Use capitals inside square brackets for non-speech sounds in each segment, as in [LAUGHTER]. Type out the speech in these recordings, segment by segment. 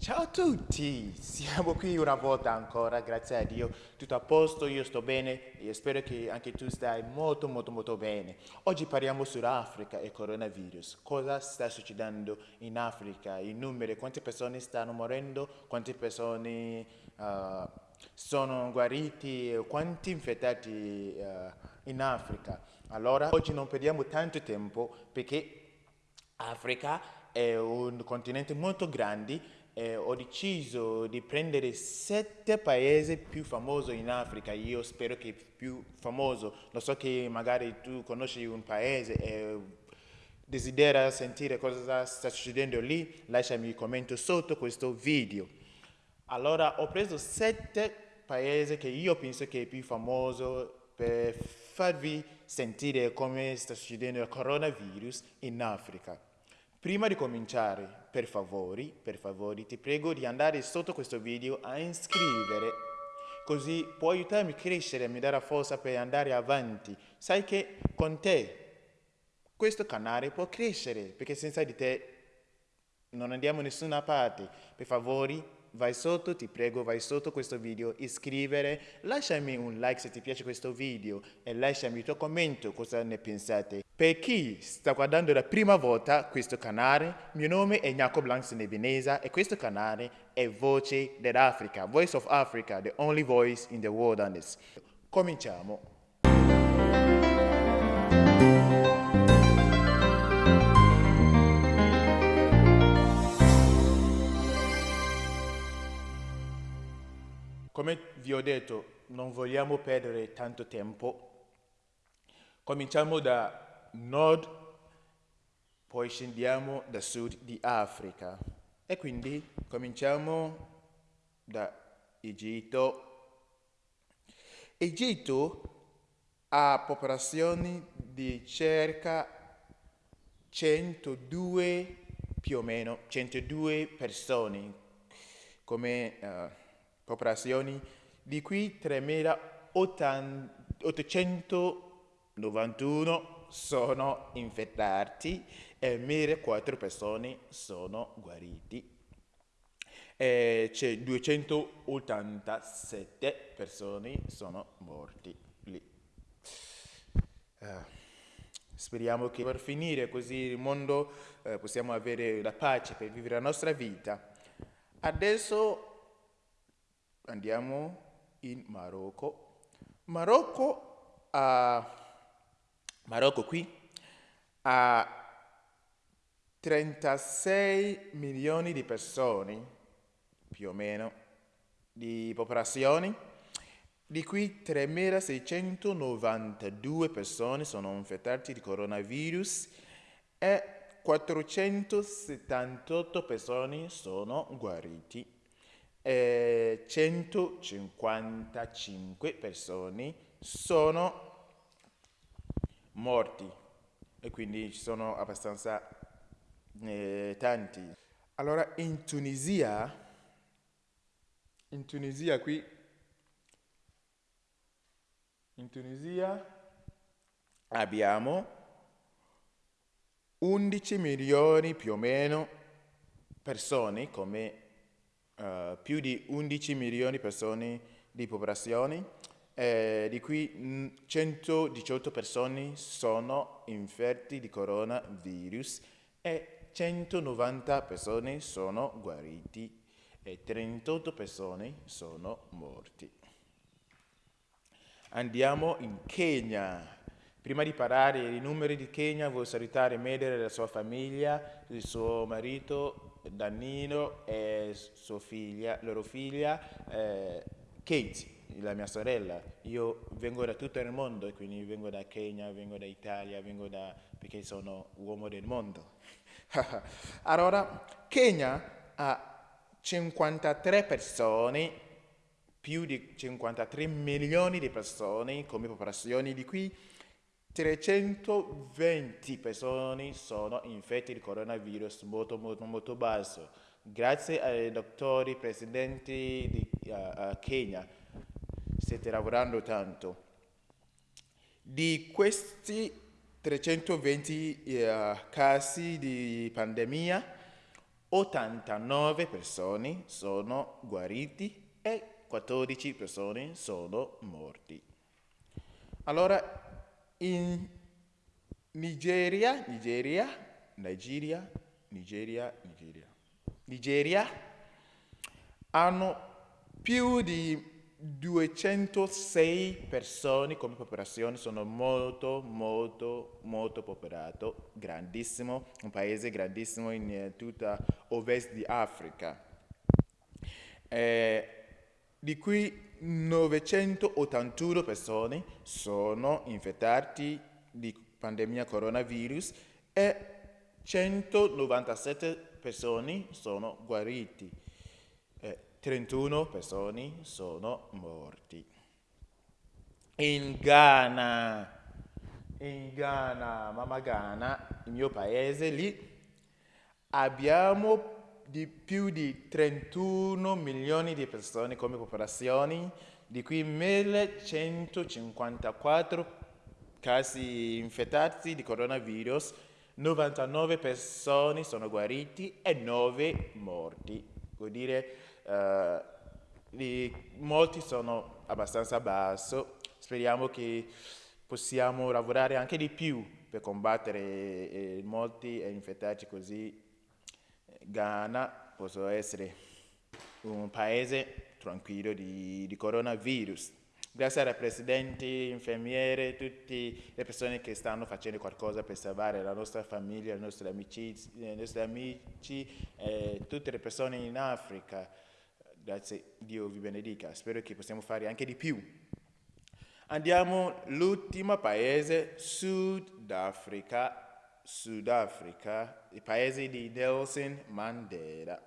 Ciao a tutti, siamo qui una volta ancora, grazie a Dio, tutto a posto, io sto bene e spero che anche tu stai molto molto molto bene. Oggi parliamo sull'Africa e coronavirus, cosa sta succedendo in Africa, i numeri, quante persone stanno morendo, quante persone uh, sono guariti, quanti infettati uh, in Africa. Allora, oggi non perdiamo tanto tempo perché Africa è un continente molto grande eh, ho deciso di prendere sette paesi più famosi in Africa. Io spero che più famoso. Lo so che magari tu conosci un paese e desidera sentire cosa sta succedendo lì, lasciami un commento sotto questo video. Allora, ho preso sette paesi che io penso che è più famoso per farvi sentire come sta succedendo il coronavirus in Africa. Prima di cominciare, per favore, per favore, ti prego di andare sotto questo video a iscrivere, così può aiutarmi a crescere e mi darà forza per andare avanti. Sai che con te questo canale può crescere, perché senza di te non andiamo da nessuna parte. Per favore, vai sotto, ti prego, vai sotto questo video, iscrivere, lasciami un like se ti piace questo video e lasciami il tuo commento cosa ne pensate. Per chi sta guardando la prima volta questo canale, mio nome è Jacob Blanks Nebinesa e questo canale è Voce dell'Africa, Voice of Africa, the only voice in the this. Cominciamo. Come vi ho detto, non vogliamo perdere tanto tempo. Cominciamo da nord, poi scendiamo da sud di Africa. E quindi cominciamo da Egitto. Egitto ha popolazioni di circa 102 più o meno 102 persone come uh, popolazioni, di cui 3.891 sono infettati e 1.004 persone sono guariti. E c'è 287 persone sono morti lì. Uh, speriamo che per finire così il mondo uh, possiamo avere la pace per vivere la nostra vita. Adesso andiamo in Marocco. Marocco, uh, Marocco qui ha 36 milioni di persone, più o meno, di popolazione, di cui 3.692 persone sono infettate di coronavirus e 478 persone sono guariti eh, 155 persone sono morti e quindi ci sono abbastanza eh, tanti. Allora in Tunisia, in Tunisia qui, in Tunisia abbiamo 11 milioni più o meno persone come uh, più di 11 milioni di persone di popolazione, eh, di cui 118 persone sono infetti di coronavirus e 190 persone sono guariti e 38 persone sono morti. Andiamo in Kenya. Prima di parlare dei numeri di Kenya, voglio salutare Medere e la sua famiglia, il suo marito Dannino e sua figlia, loro figlia, eh, Kate, la mia sorella. Io vengo da tutto il mondo, quindi vengo da Kenya, vengo da Italia, vengo da... perché sono uomo del mondo. [LAUGHS] allora, Kenya ha 53 persone, più di 53 milioni di persone come popolazione, di cui 320 persone sono infette di coronavirus molto, molto, molto basso. Grazie ai dottori presidenti di uh, Kenya state lavorando tanto. Di questi 320 uh, casi di pandemia, 89 persone sono guariti e 14 persone sono morti. Allora, in Nigeria, Nigeria, Nigeria, Nigeria, Nigeria, Nigeria hanno più di 206 persone come popolazione, sono molto, molto, molto popolato, grandissimo, un paese grandissimo in eh, tutta ovest di Africa. Eh, di cui 981 persone sono infettati di pandemia coronavirus e 197 persone sono guariti. 31 persone sono morti. In Ghana, in Ghana, Mama Ghana, il mio paese, lì abbiamo di più di 31 milioni di persone come popolazione, di cui 1154 casi infettati di coronavirus, 99 persone sono guariti e 9 morti. Vuol dire Uh, molti sono abbastanza basso, speriamo che possiamo lavorare anche di più per combattere eh, molti infettati così Ghana possa essere un paese tranquillo di, di coronavirus. Grazie al Presidente, infermiere, tutte le persone che stanno facendo qualcosa per salvare la nostra famiglia, i nostri amici, i nostri amici eh, tutte le persone in Africa. Grazie, Dio vi benedica. Spero che possiamo fare anche di più. Andiamo all'ultimo paese, Sudafrica. Sudafrica, il paese di Nelson Mandela.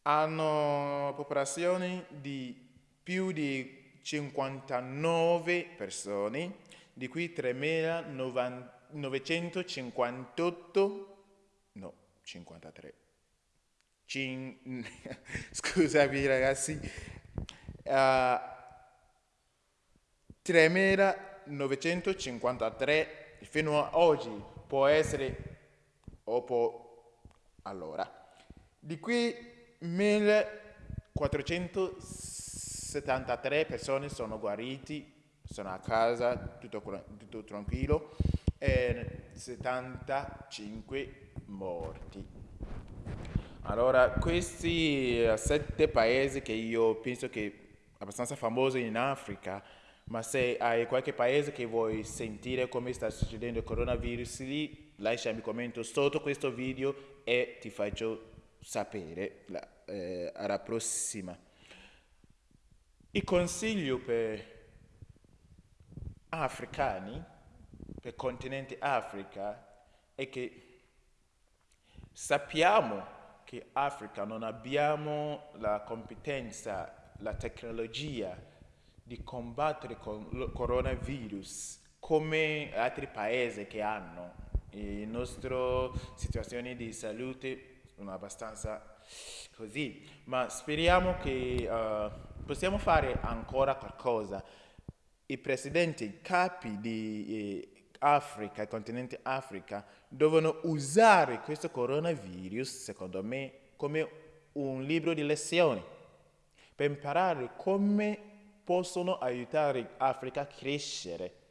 Hanno popolazione di più di 59 persone, di cui 3.958, no, 53 Cin... [LAUGHS] Scusami ragazzi. Uh, ah, 3953 fino a oggi può essere o può allora di qui 1473 persone sono guariti sono a casa tutto, tutto tranquillo e 75 morti. Allora, questi uh, sette paesi che io penso che abbastanza famosi in Africa, ma se hai qualche paese che vuoi sentire come sta succedendo il coronavirus lì, lasciami commento sotto questo video e ti faccio sapere la, eh, alla prossima. Il consiglio per africani, per il continente Africa, è che sappiamo che Africa non abbiamo la competenza, la tecnologia di combattere con il coronavirus come altri paesi che hanno. Le nostre situazioni di salute sono abbastanza così, ma speriamo che uh, possiamo fare ancora qualcosa. I presidenti, capi di eh, Africa, il continente Africa, devono usare questo coronavirus, secondo me, come un libro di lezioni per imparare come possono aiutare l'Africa a crescere.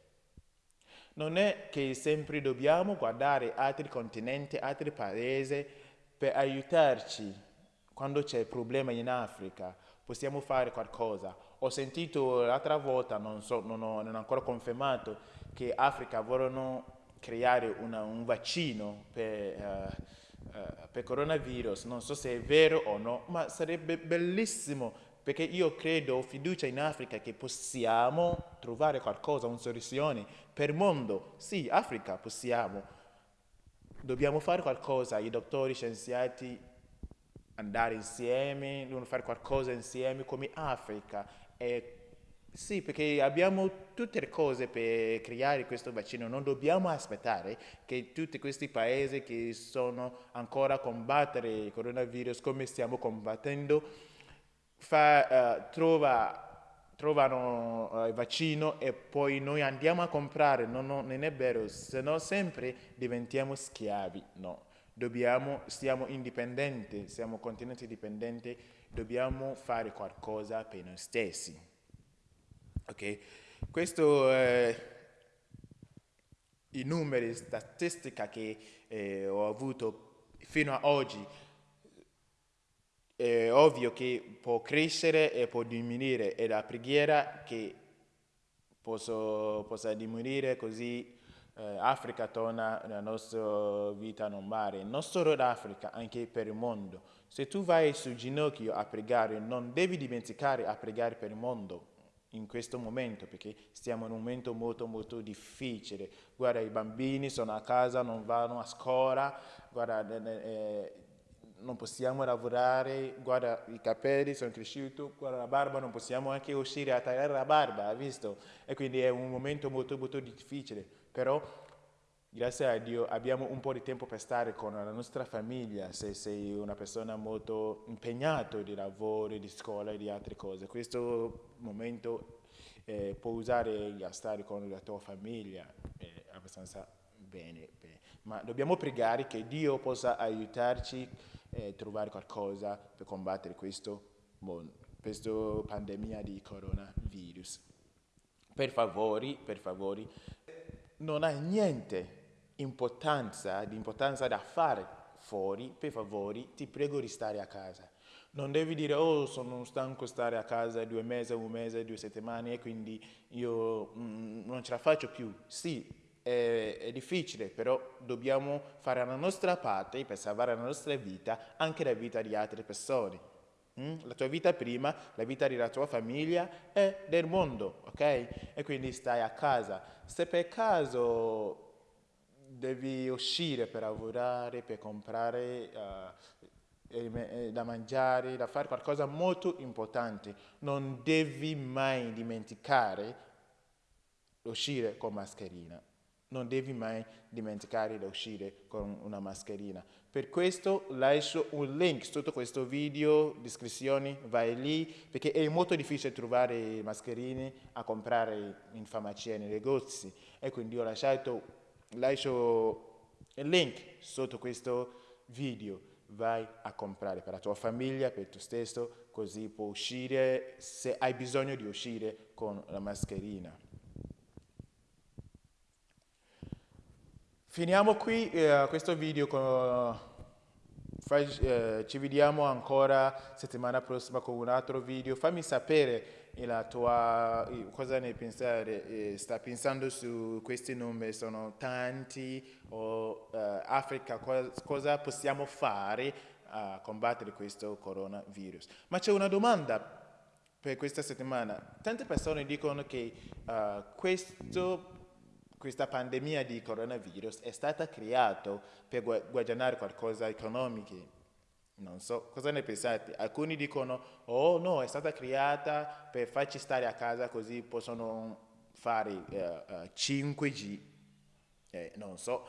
Non è che sempre dobbiamo guardare altri continenti, altri paesi per aiutarci quando c'è problema in Africa. Possiamo fare qualcosa. Ho sentito l'altra volta, non, so, non, ho, non ho ancora confermato, che Africa vogliono creare una, un vaccino per, uh, uh, per coronavirus, non so se è vero o no, ma sarebbe bellissimo perché io credo, ho fiducia in Africa che possiamo trovare qualcosa, una soluzione per il mondo. Sì, Africa possiamo. Dobbiamo fare qualcosa, i dottori, scienziati, andare insieme, dobbiamo fare qualcosa insieme come Africa e sì, perché abbiamo tutte le cose per creare questo vaccino, non dobbiamo aspettare che tutti questi paesi che sono ancora a combattere il coronavirus come stiamo combattendo fa, uh, trova, trovano uh, il vaccino e poi noi andiamo a comprare, no, no, non è vero, se no sempre diventiamo schiavi, no. Dobbiamo, siamo indipendenti, siamo continenti dipendenti, dobbiamo fare qualcosa per noi stessi. Ok? Questo è i numeri, statistica che eh, ho avuto fino ad oggi. È ovvio che può crescere e può diminuire, è la preghiera che posso, possa diminuire così eh, Africa torna nella nostra vita normale, non solo l'Africa, anche per il mondo. Se tu vai sul ginocchio a pregare, non devi dimenticare a pregare per il mondo in questo momento, perché stiamo in un momento molto molto difficile. Guarda, i bambini sono a casa, non vanno a scuola, guarda, eh, non possiamo lavorare, guarda, i capelli sono cresciuti, guarda la barba, non possiamo anche uscire a tagliare la barba, hai visto? E quindi è un momento molto molto difficile però grazie a Dio abbiamo un po' di tempo per stare con la nostra famiglia, se sei una persona molto impegnata di lavoro, di scuola e di altre cose. Questo momento eh, può usare a stare con la tua famiglia eh, abbastanza bene, bene, ma dobbiamo pregare che Dio possa aiutarci a eh, trovare qualcosa per combattere questo, questa pandemia di coronavirus. Per favore, per favore, non hai niente importanza, di importanza da fare fuori, per favore, ti prego di stare a casa. Non devi dire, oh, sono stanco stare a casa due mesi, un mese, due settimane e quindi io mm, non ce la faccio più. Sì, è, è, difficile, però dobbiamo fare la nostra parte per salvare la nostra vita, anche la vita di altre persone. Mm? La tua vita prima, la vita della tua famiglia e del mondo, ok? E quindi stai a casa. Se per caso devi uscire per lavorare, per comprare uh, da mangiare, da fare qualcosa molto importante, non devi mai dimenticare uscire con mascherina. Non devi mai dimenticare di uscire con una mascherina. Per questo lascio un link sotto questo video, descrizione, vai lì, perché è molto difficile trovare mascherine a comprare in farmacia, nei negozi. E quindi ho lasciato, lascio il link sotto questo video. Vai a comprare per la tua famiglia, per te stesso, così puoi uscire se hai bisogno di uscire con la mascherina. Finiamo qui eh, questo video con... Eh, ci vediamo ancora settimana prossima con un altro video. Fammi sapere la tua, cosa ne pensare, eh, sta pensando su questi numeri, sono tanti o eh, Africa, cosa, cosa possiamo fare a combattere questo coronavirus. Ma c'è una domanda per questa settimana. Tante persone dicono che questo questa pandemia di coronavirus è stata creata per guadagnare qualcosa economico. Non so, cosa ne pensate? Alcuni dicono, oh no, è stata creata per farci stare a casa così possono fare uh, uh, 5G. Eh, non so,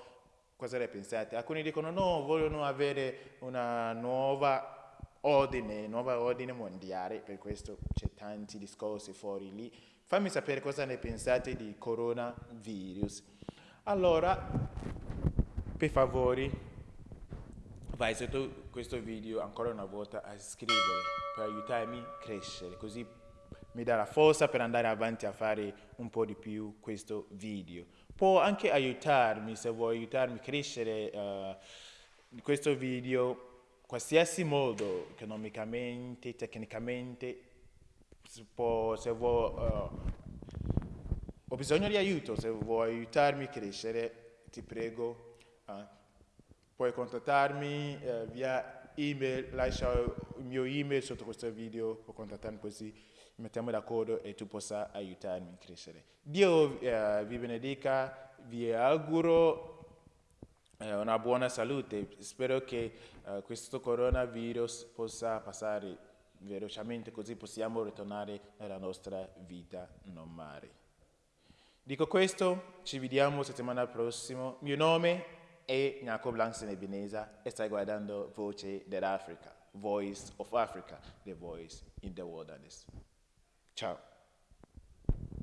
cosa ne pensate? Alcuni dicono, no, vogliono avere una nuova ordine, nuova ordine mondiale, per questo c'è tanti discorsi fuori lì. Fammi sapere cosa ne pensate di coronavirus. Allora, per favore, vai sotto questo video ancora una volta a iscriverti per aiutarmi a crescere, così mi dà la forza per andare avanti a fare un po' di più questo video. Può anche aiutarmi, se vuoi aiutarmi a crescere uh, questo video, qualsiasi modo, economicamente, tecnicamente, può, se vuoi, uh, ho bisogno di aiuto, se vuoi aiutarmi a crescere, ti prego, uh, puoi contattarmi uh, via email, lascia il mio email sotto questo video, puoi contattarmi così mettiamo d'accordo e tu possa aiutarmi a crescere. Dio vi benedica, vi auguro una buona salute, spero che questo coronavirus possa passare velocemente così possiamo ritornare alla nostra vita normale. Dico questo, ci vediamo settimana prossima. Mio nome è Jacob Langston Ebeneza e stai guardando Voce dell'Africa, Voice of Africa, the voice in the wilderness. Ciao.